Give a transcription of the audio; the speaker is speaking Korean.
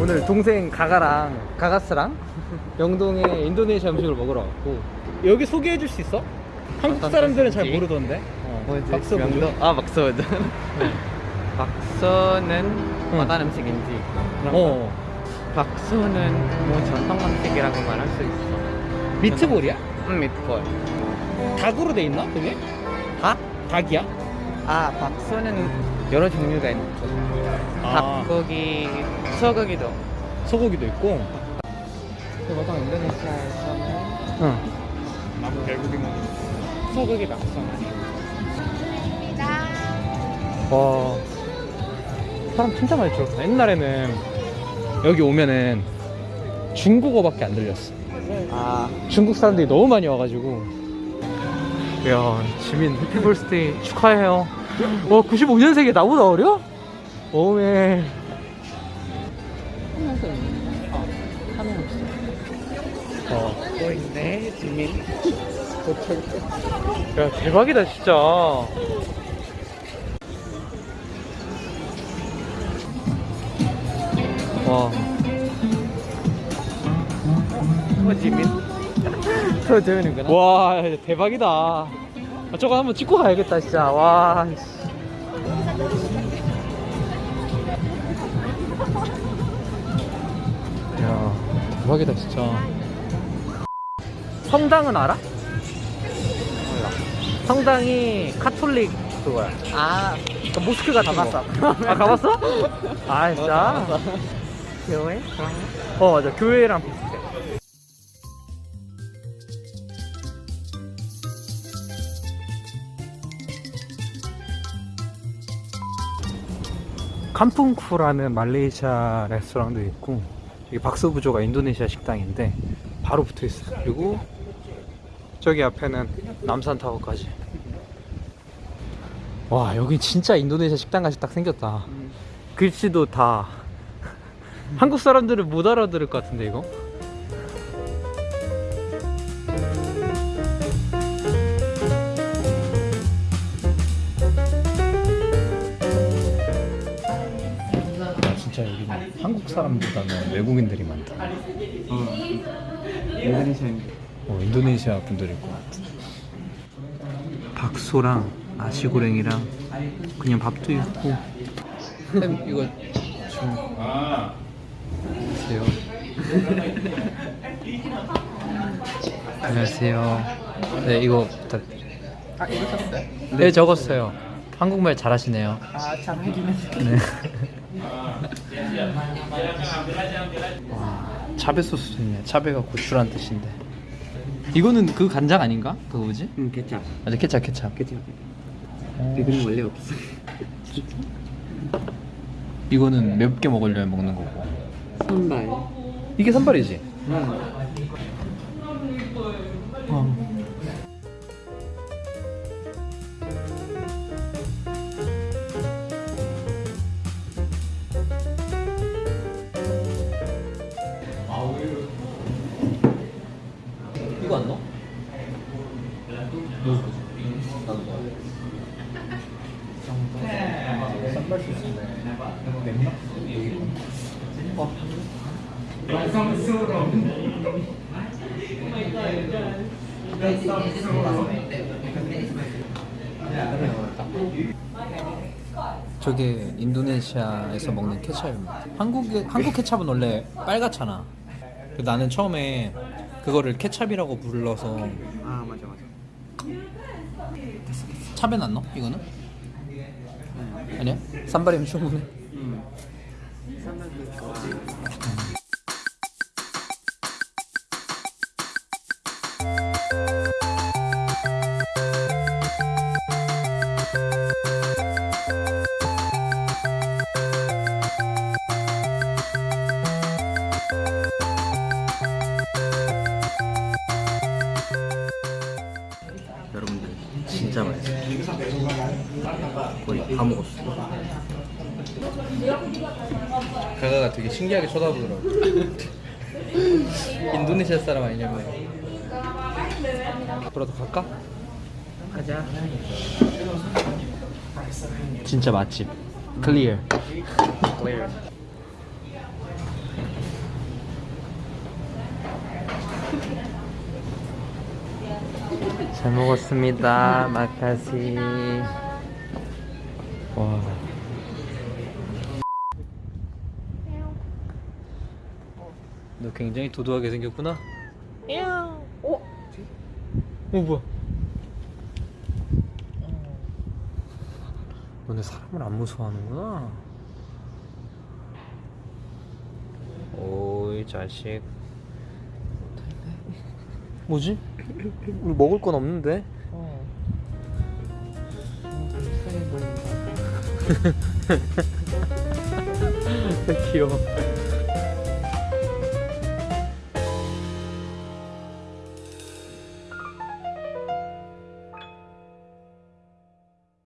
오늘 동생 가가랑 가가스랑 영동에 인도네시아 음식을 먹으러 왔고 여기 소개해 줄 수 있어? 한국 사람들은 잘? 모르던데 어, 뭐지? 박서 명동? 아 박서는 네. 박서는 응. 어떤 음식인지 어 박서는 뭐 전통 음식이라고 말할 수 있어 미트볼이야? 음 미트볼 닭으로 돼 있나 그게? 닭? 닭이야? 아 박서는 여러 종류가 있는 아. 닭고기 소고기도 소고기도 있고 보통 인도네시아에서는 응. 나무 결국이 먹는 소고기 박서는 와 사람 진짜 많이 줄었다 옛날에는 여기 오면은 중국어밖에 안 들렸어. 아. 중국 사람들이 너무 많이 와가지고. 야 지민 해피볼스데이 축하해요. 와 95년생이 나보다 어려? 오메. 하면 없어 어. 또 있네 지민. 야 대박이다 진짜 와또 지민 저 재밌는구나 와 대박이다 아, 저거 한번 찍고 가야겠다 진짜 와 씨. 야 대박이다 진짜 성당은 알아? 성당이 카톨릭 그거야 아그 모스크 같은 가봤어. 거. 아 가봤어? 아 진짜? 교회? 어 맞아. 교회랑 비슷해. 캄풍쿠라는 말레이시아 레스토랑도 있고 여기 박스부조가 인도네시아 식당인데 바로 붙어 있어요. 그리고 저기 앞에는 남산타워까지. 와 여기 진짜 인도네시아 식당 같이 딱 생겼다. 글씨도 다 한국 사람들은 못 알아들을 것 같은데 이거? 진짜 여기는 한국 사람보다는 외국인들이 많다. 인도네시아인 어, 인도네시아 분들 있고 박소랑 나시고랭이랑 그냥 밥도 있고. 햄 이거 좀 안녕하세요 안녕하세요 네 이거 부탁드려요 아 이거? 네 적었어요 한국말 잘하시네요 하긴 했어 네. 와, 차베 소스도 있네. 차베가 고추란 뜻인데. 이거는 그 간장 아닌가? 그거 뭐지? 응 케찹 맞아, 케찹, 케찹. 케찹 어, 이거는 원래 없어 이거는 몇 개 먹으려면 먹는 거고. 선발 이게 산발이지? 응 어. 이거 안 넣어? 쌈발 소스네. 맵나? 어. 저게 인도네시아에서 먹는 케찹입니다. 한국에 한국 케찹은 원래 빨갛잖아. 나는 처음에 그거를 케찹이라고 불러서 아 맞아 맞아 안 넣어? 이거는? 아니야? 쌈발이면 충분해. 진짜 맛있어요 거의 다 먹었어 가가가 되게 신기하게 쳐다보더라고. 인도네시아 사람 아니냐고요. 앞으로도 갈까? 가자. 진짜 맛집. 클리어. Clear. 잘 먹었습니다. 마카시. 와. 너 굉장히 도도하게 생겼구나. 어? 어 뭐야? 너네 사람을 안 무서워하는구나. 오이 자식. 뭐지? 우리 먹을 건 없는데? 어. 귀여워.